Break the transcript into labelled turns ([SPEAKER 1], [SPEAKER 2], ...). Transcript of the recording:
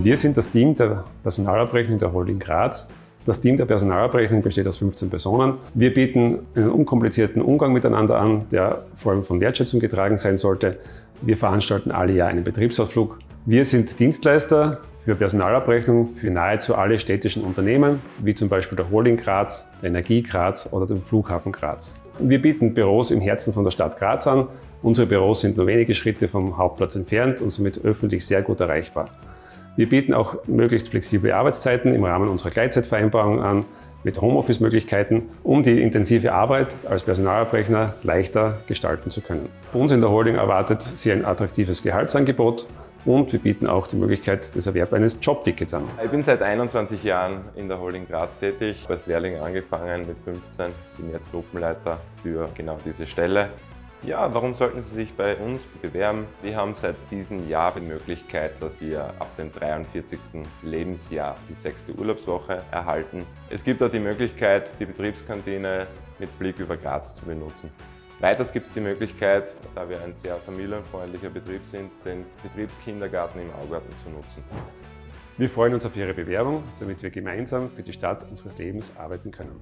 [SPEAKER 1] Wir sind das Team der Personalabrechnung der Holding Graz. Das Team der Personalabrechnung besteht aus 15 Personen. Wir bieten einen unkomplizierten Umgang miteinander an, der vor allem von Wertschätzung getragen sein sollte. Wir veranstalten alle Jahr einen Betriebsausflug. Wir sind Dienstleister für Personalabrechnung für nahezu alle städtischen Unternehmen, wie zum Beispiel der Holding Graz, der Energie Graz oder dem Flughafen Graz. Wir bieten Büros im Herzen von der Stadt Graz an. Unsere Büros sind nur wenige Schritte vom Hauptplatz entfernt und somit öffentlich sehr gut erreichbar. Wir bieten auch möglichst flexible Arbeitszeiten im Rahmen unserer Gleitzeitvereinbarung an, mit Homeoffice-Möglichkeiten, um die intensive Arbeit als Personalabrechner leichter gestalten zu können. Uns in der Holding erwartet Sie ein attraktives Gehaltsangebot und wir bieten auch die Möglichkeit des Erwerbs eines Jobtickets an.
[SPEAKER 2] Ich bin seit 21 Jahren in der Holding Graz tätig, als Lehrling angefangen mit 15, bin jetzt Gruppenleiter für genau diese Stelle. Ja, warum sollten Sie sich bei uns bewerben? Wir haben seit diesem Jahr die Möglichkeit, dass Sie ab dem 43. Lebensjahr die sechste Urlaubswoche erhalten. Es gibt auch die Möglichkeit, die Betriebskantine mit Blick über Graz zu benutzen. Weiters gibt es die Möglichkeit, da wir ein sehr familienfreundlicher Betrieb sind, den Betriebskindergarten im Augarten zu nutzen.
[SPEAKER 1] Wir freuen uns auf Ihre Bewerbung, damit wir gemeinsam für die Stadt unseres Lebens arbeiten können.